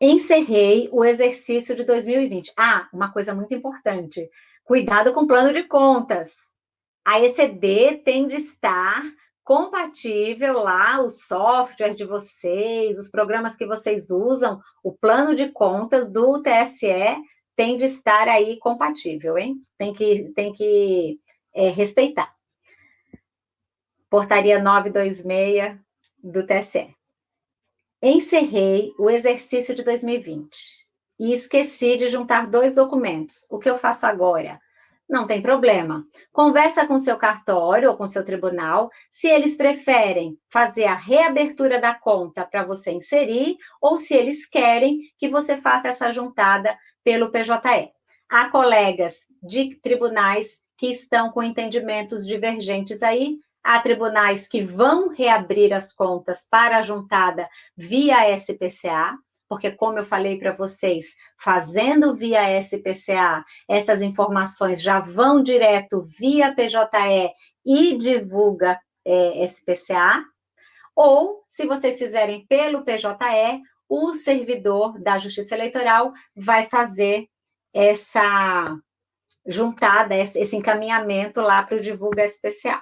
encerrei o exercício de 2020. Ah, uma coisa muito importante, cuidado com o plano de contas. A ECD tem de estar compatível lá, o software de vocês, os programas que vocês usam, o plano de contas do TSE tem de estar aí compatível, hein? Tem que, tem que é, respeitar. Portaria 926 do TSE. Encerrei o exercício de 2020 e esqueci de juntar dois documentos. O que eu faço agora? Não tem problema. Conversa com seu cartório ou com seu tribunal se eles preferem fazer a reabertura da conta para você inserir ou se eles querem que você faça essa juntada pelo PJE. Há colegas de tribunais que estão com entendimentos divergentes aí, Há tribunais que vão reabrir as contas para a juntada via SPCA, porque, como eu falei para vocês, fazendo via SPCA, essas informações já vão direto via PJE e divulga é, SPCA. Ou, se vocês fizerem pelo PJE, o servidor da Justiça Eleitoral vai fazer essa juntada, esse encaminhamento lá para o Divulga SPCA.